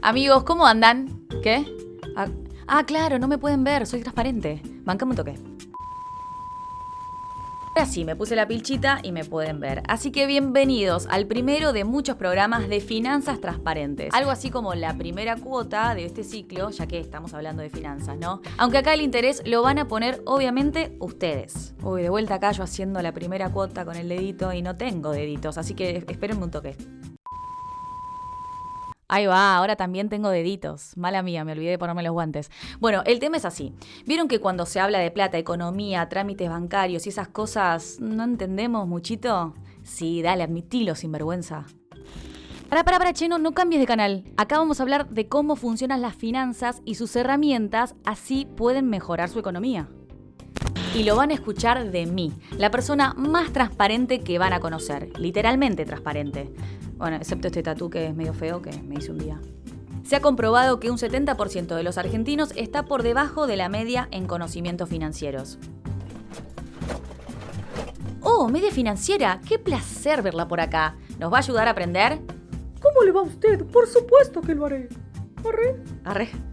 Amigos, ¿cómo andan? ¿Qué? Ah, ah, claro, no me pueden ver, soy transparente. Bancame un toque. Ahora sí, me puse la pilchita y me pueden ver. Así que bienvenidos al primero de muchos programas de finanzas transparentes. Algo así como la primera cuota de este ciclo, ya que estamos hablando de finanzas, ¿no? Aunque acá el interés lo van a poner obviamente ustedes. Uy, de vuelta acá yo haciendo la primera cuota con el dedito y no tengo deditos, así que espérenme un toque. Ahí va, ahora también tengo deditos. Mala mía, me olvidé de ponerme los guantes. Bueno, el tema es así. ¿Vieron que cuando se habla de plata, economía, trámites bancarios y esas cosas, no entendemos muchito? Sí, dale, admitilo, sinvergüenza. Para, para, para, Cheno, no cambies de canal. Acá vamos a hablar de cómo funcionan las finanzas y sus herramientas, así pueden mejorar su economía. Y lo van a escuchar de mí, la persona más transparente que van a conocer, literalmente transparente. Bueno, excepto este tatú que es medio feo que me hice un día. Se ha comprobado que un 70% de los argentinos está por debajo de la media en conocimientos financieros. ¡Oh, media financiera! ¡Qué placer verla por acá! ¿Nos va a ayudar a aprender? ¿Cómo le va a usted? Por supuesto que lo haré. ¿Arre? Arre.